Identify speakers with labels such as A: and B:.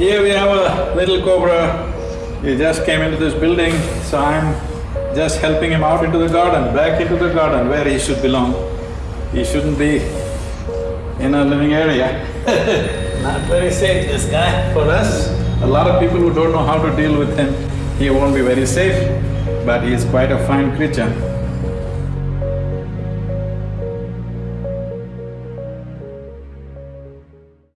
A: Here we have a little cobra. He just came into this building, so I'm just helping him out into the garden, back into the garden where he should belong. He shouldn't be in a living area. Not very safe, this guy, for us. A lot of people who don't know how to deal with him, he won't be very safe, but he is quite a fine creature.